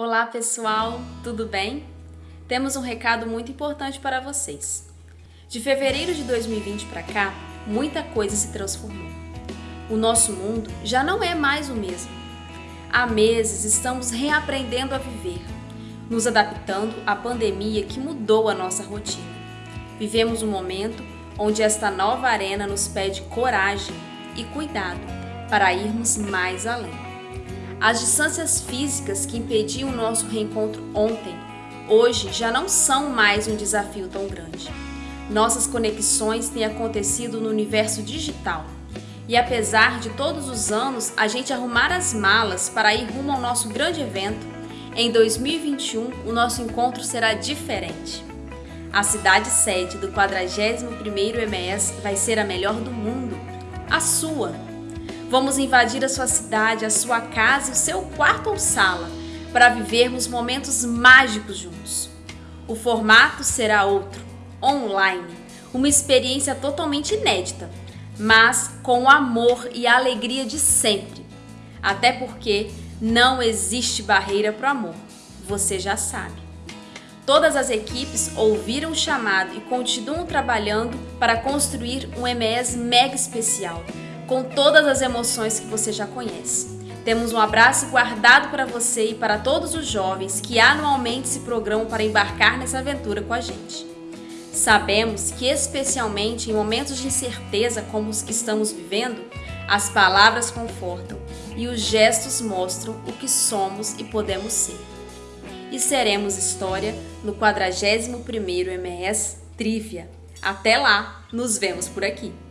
Olá pessoal, tudo bem? Temos um recado muito importante para vocês. De fevereiro de 2020 para cá, muita coisa se transformou. O nosso mundo já não é mais o mesmo. Há meses estamos reaprendendo a viver, nos adaptando à pandemia que mudou a nossa rotina. Vivemos um momento onde esta nova arena nos pede coragem e cuidado para irmos mais além. As distâncias físicas que impediam o nosso reencontro ontem, hoje já não são mais um desafio tão grande. Nossas conexões têm acontecido no universo digital. E apesar de todos os anos a gente arrumar as malas para ir rumo ao nosso grande evento, em 2021 o nosso encontro será diferente. A cidade sede do 41º EMS vai ser a melhor do mundo, a sua. Vamos invadir a sua cidade, a sua casa o seu quarto ou sala para vivermos momentos mágicos juntos. O formato será outro, online, uma experiência totalmente inédita, mas com o amor e a alegria de sempre. Até porque não existe barreira para o amor, você já sabe. Todas as equipes ouviram o chamado e continuam trabalhando para construir um MES mega especial com todas as emoções que você já conhece. Temos um abraço guardado para você e para todos os jovens que anualmente se programam para embarcar nessa aventura com a gente. Sabemos que, especialmente em momentos de incerteza como os que estamos vivendo, as palavras confortam e os gestos mostram o que somos e podemos ser. E seremos história no 41º MS Trivia. Até lá, nos vemos por aqui!